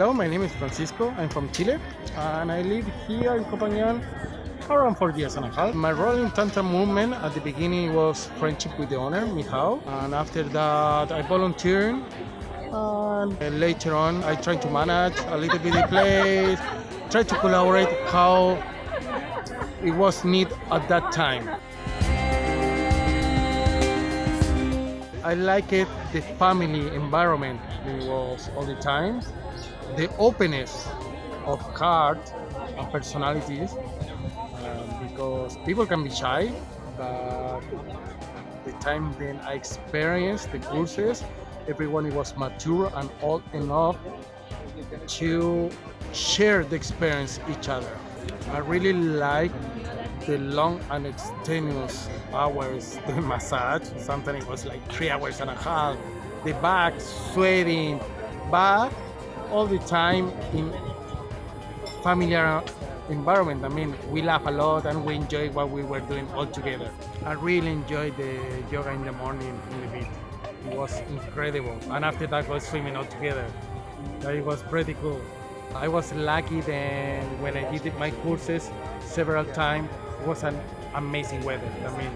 Hello, my name is Francisco. I'm from Chile and I live here in Koh Phangan around four years and a half. My role in Tantra movement at the beginning was friendship with the owner, Mihao, and after that I volunteered and later on I tried to manage a little bit the place, try to collaborate how it was needed at that time. I like it, the family environment it was all the time, the openness of heart and personalities, um, because people can be shy, but the time then I experienced the courses, everyone was mature and old enough to share the experience each other. I really like the long and extenuous hours the massage. Sometimes it was like three hours and a half. The back sweating, but all the time in familiar environment. I mean, we laugh a lot and we enjoy what we were doing all together. I really enjoyed the yoga in the morning in the beach. It was incredible. And after that, we swimming all together. It was pretty cool. I was lucky then when I did my courses several times, it was an amazing weather. I mean,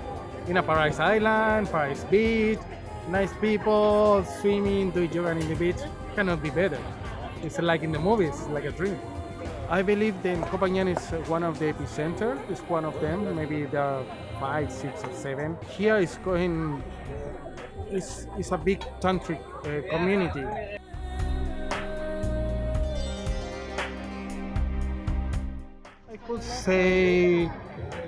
in a Paradise Island, Paradise Beach, nice people, swimming, doing yoga in the beach, cannot be better. It's like in the movies, like a dream. I believe that Koh Phangan is one of the epicenter, it's one of them, maybe are five, six or seven. Here is going, it's, it's a big tantric uh, community. I could say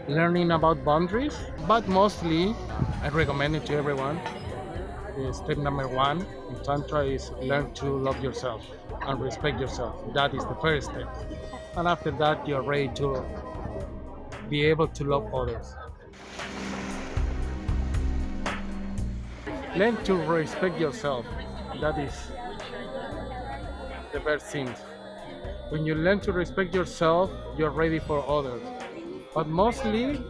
learning about boundaries, but mostly I recommend it to everyone. Step number one in Tantra is learn to love yourself and respect yourself. That is the first step. And after that, you're ready to be able to love others. Learn to respect yourself. That is the first thing. When you learn to respect yourself, you're ready for others. But mostly,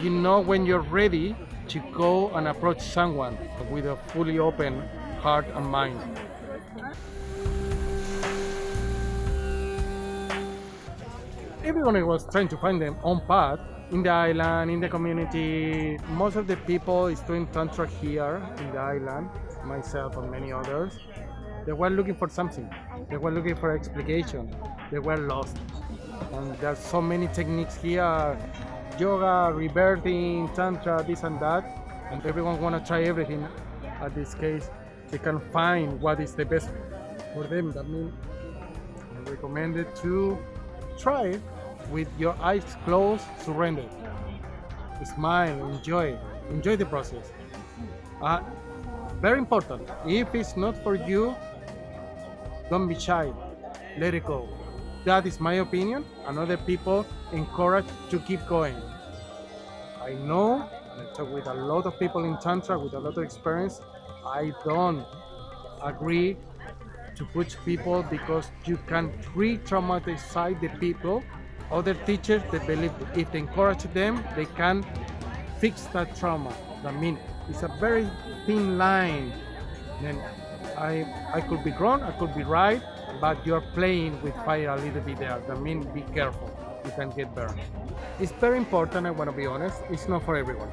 you know when you're ready to go and approach someone with a fully open heart and mind. Everyone was trying to find their own path in the island, in the community. Most of the people is doing tantra here in the island, myself and many others. They were looking for something. They were looking for explanation. They were lost. And there's so many techniques here, yoga, rebirthing, tantra, this and that. And everyone wanna try everything. At this case, they can find what is the best for them. That means I recommend it to try it with your eyes closed, surrender. Smile, enjoy, enjoy the process. Uh, very important, if it's not for you, don't be shy, let it go. That is my opinion, and other people encourage to keep going. I know, and I talk with a lot of people in Tantra with a lot of experience, I don't agree to push people because you can re-traumatize the people. Other teachers, they believe if they encourage them, they can fix that trauma. I mean, it's a very thin line. Then I, I could be wrong, I could be right, but you're playing with fire a little bit there. That means be careful, you can get burned. It's very important, I want to be honest, it's not for everyone.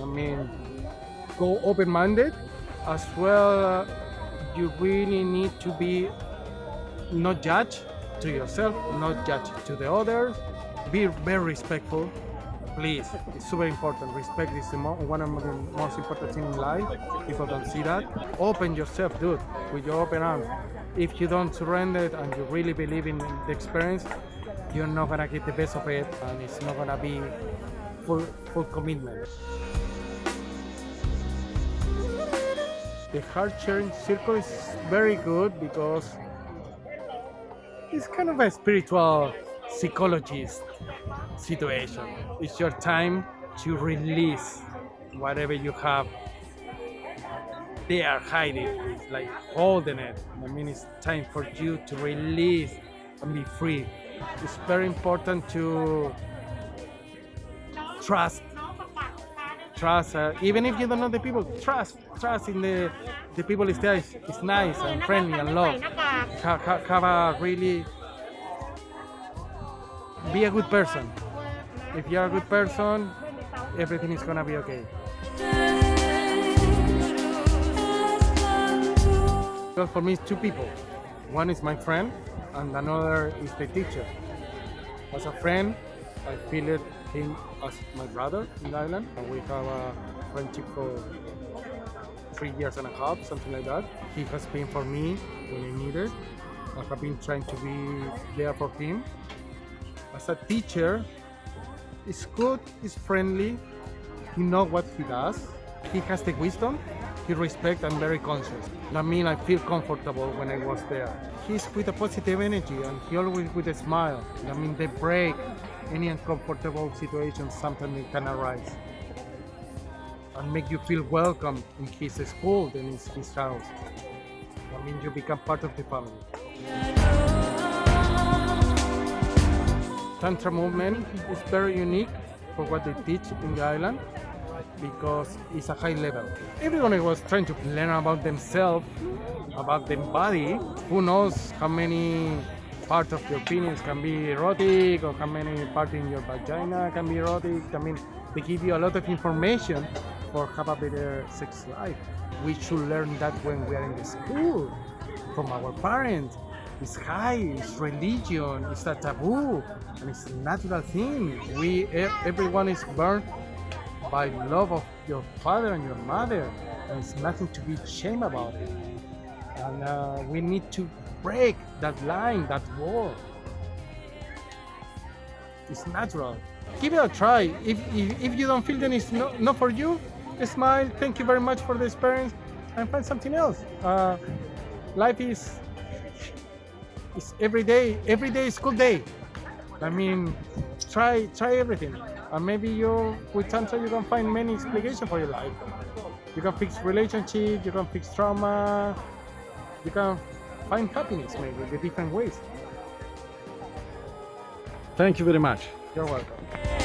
I mean, go open-minded, as well you really need to be not judge to yourself, not judge to the others, be very respectful, please, it's super important. Respect is one of the most important things in life. People don't see that. Open yourself, dude, with your open arms. If you don't surrender and you really believe in the experience, you're not gonna get the best of it, and it's not gonna be full full commitment. The heart sharing circle is very good because it's kind of a spiritual psychologist situation. It's your time to release whatever you have they are hiding, it's like holding it. I mean, it's time for you to release and be free. It's very important to trust. Trust, uh, even if you don't know the people, trust. Trust in the, the people is there. It's, nice and friendly and love. ha, ha, have a really be a good person. If you're a good person, everything is gonna be okay. Well, for me, it's two people. One is my friend, and another is the teacher. As a friend, I feel it him as my brother in the island, and we have a friendship for three years and a half, something like that. He has been for me when I needed. I have been trying to be there for him. As a teacher, he's good, he's friendly, he knows what he does, he has the wisdom, he respects and very conscious. That means I feel comfortable when I was there. He's with a positive energy and he always with a smile. I mean, they break any uncomfortable situation sometimes can arise and make you feel welcome in his school and in his house. I mean, you become part of the family. Tantra movement is very unique for what they teach in the island because it's a high level. Everyone was trying to learn about themselves, about their body. Who knows how many parts of your penis can be erotic or how many parts in your vagina can be erotic. I mean, they give you a lot of information for have a better sex life. We should learn that when we are in the school, from our parents. It's high, it's religion, it's a taboo, and it's a natural thing. We, everyone is born by love of your father and your mother, and it's nothing to be ashamed about. And uh, we need to break that line, that wall. It's natural. Give it a try. If, if, if you don't feel that it's not, not for you, smile, thank you very much for the experience, and find something else. Uh, life is, is every day, every day is good day. I mean, try try everything. And maybe you, with Tantra, you can find many explanations for your life. You can fix relationship, you can fix trauma, you can find happiness maybe in different ways. Thank you very much. You're welcome.